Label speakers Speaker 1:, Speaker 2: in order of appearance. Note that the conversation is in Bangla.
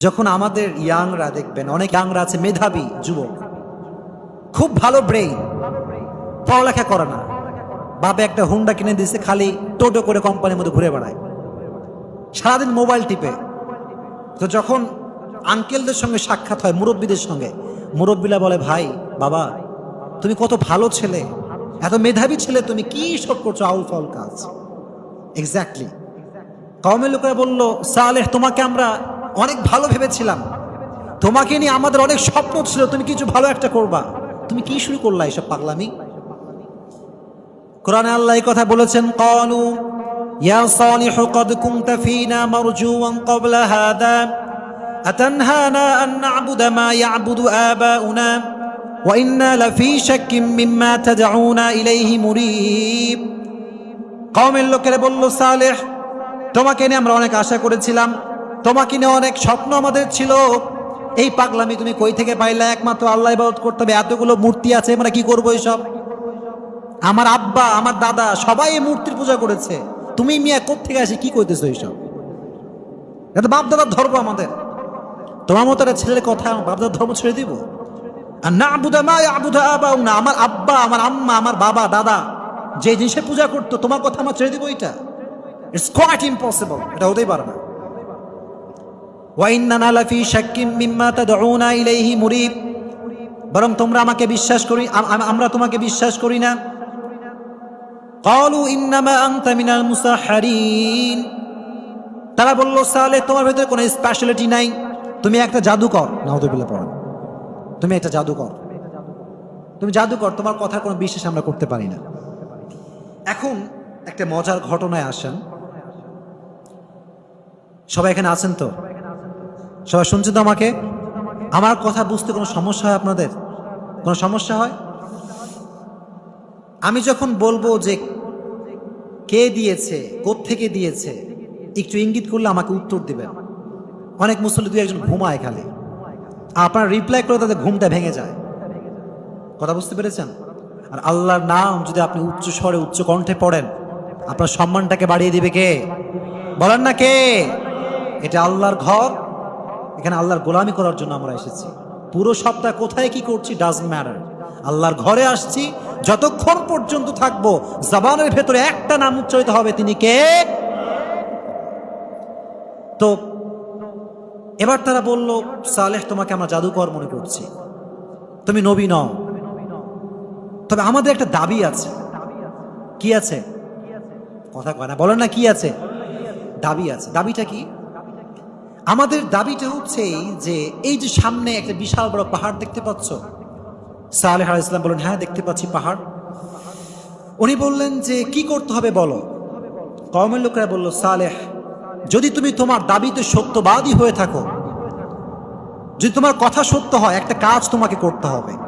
Speaker 1: যখন আমাদের ইয়াংরা দেখবেন, অনেক ইয়াংরা আছে মেধাবী যুবক। খুব ভালো ব্রেইন পড়ালেখা করে না। বাবা একটা হুন্ডা কিনে দিয়েছে, খালি টোটো করে কোম্পানির মধ্যে ঘুরে বেড়ায়। সারাদিন মোবাইল টিপে। তো যখন আঙ্কেলদের সঙ্গে সাক্ষাৎ হয়, মুরব্বীদের সঙ্গে, মুরব্বীরা বলে, ভাই, বাবা, তুমি কত ভালো ছেলে। এত মেধাবী ছেলে, তুমি কি সব করছ? আউল ফাউল কাজ। এক্স্যাক্টলি কওমের লোকেরা বলল, সালেহ, তোমাকে আমরা অনেক ভালো ভেবেছিলাম। তোমাকে নিয়ে আমাদের অনেক স্বপ্ন ছিল, তুমি কিছু ভালো একটা করবা। তুমি কি শুরু করলা এসব পাগলামি? কোরআনে আল্লাহ কথা বলেছেন, কলু, ইয়া মা মিম্মা ইলাইহি লোকেরা বলল, সালেহ, তোমাকে নিয়ে আমরা অনেক আশা করেছিলাম তোমাকে নিয়ে অনেক স্বপ্ন আমাদের ছিল। এই পাগলামি তুমি কই থেকে পাইলা? একমাত্র আল্লাহ ইবাদত করতে হবে। এতগুলো মূর্তি আছে, আমরা কি করব এইসব আমার আব্বা, আমার দাদা সবাই এই মূর্তির পূজা করেছে। তুমি মিয়া থেকে আসে কি করতেছো এইসব এটা বাপ দাদার ধর্ম আমাদের। তোমার মতো একটা ছেলের কথা বাপ দাদার ধর্ম ছেড়ে দিব। আর না আবুদা মা আবুদা আবাউ না আমার আব্বা, আমার আম্মা, আমার বাবা, দাদা, যে জিনিসের পূজা করতো, তোমার কথা আমার ছেড়ে দিব এটা। ইটস কোয়াইট ইম্পসিবল এটা হতেই পারে না। ওয়াইন্নানা লাফি শাক্কিম মিম্মা তাদউনা ইলাইহি মুরিব। বরং তোমরা আমাকে বিশ্বাস করি, আম- আম- আমরা তোমাকে বিশ্বাস করি না। ক্বালু ইন্নামা আনতা মিনাল মুসাহহারিন। তারা বলল, সালে তোমার ভেতরে কোনো স্পেশালিটি নাই। তুমি একটা জাদুকর। নাউদুবিল্লাহ পড়া। তুমি একটা জাদুকর। তুমি জাদুকর, তোমার কথার কোনো বিশ্বাস আমরা করতে পারি না। এখন একটা মজার ঘটনায় আসেন। সবাই এখানে আছেন তো? সবাই শুনছেন তো আমাকে? আমার কথা বুঝতে কোনো সমস্যা হয় আপনাদের? কোনো সমস্যা হয়? আমি যখন বলব যে কে দিয়েছে থেকে দিয়েছে, একটু ইঙ্গিত করলে আমাকে উত্তর দিবেন। অনেক মুসল্লি দুই একজন ঘুমায় খালি। আপনার রিপ্লাই করে তাদের ঘুমটা ভেঙে যায়। কথা বুঝতে পেরেছেন? আর আল্লাহর নাম যদি আপনি উচ্চ স্বরে, উচ্চ কণ্ঠে পড়েন, আপনার সম্মানটাকে বাড়িয়ে দিবে কে? বলেন না কে? এটা আল্লাহর ঘর। এখানে আল্লাহর গোলামি করার জন্য আমরা এসেছি। পুরো সপ্তাহ কোথায় কি করছি ডাজ ম্যাটার আল্লাহর ঘরে আসছি, যতক্ষণ পর্যন্ত থাকব, জবানের ভেতরে একটা নাম উচ্চারিত হবে, তিনি কে? তো, এবার তারা বলল, সালেহ, তোমাকে আমরা জাদুকর মনে করছি। তুমি নবী নও। তবে আমাদের একটা দাবি আছে। কি আছে? কথা কয় না, বলেন না কি আছে? দাবি আছে। দাবিটা কি? আমাদের দাবিটা হচ্ছে যে, এই যে সামনে একটা বিশাল বড় পাহাড় দেখতে পাচ্ছ। সালেহ ইসলাম বলেন হ্যাঁ দেখতে পাচ্ছি পাহাড়। উনি বললেন যে, কি করতে হবে বলো? কমের লোকেরা বলল, সালেহ, যদি তুমি তোমার দাবিতে সত্যবাদী হয়ে থাকো, যদি তোমার কথা সত্য হয়, একটা কাজ তোমাকে করতে হবে।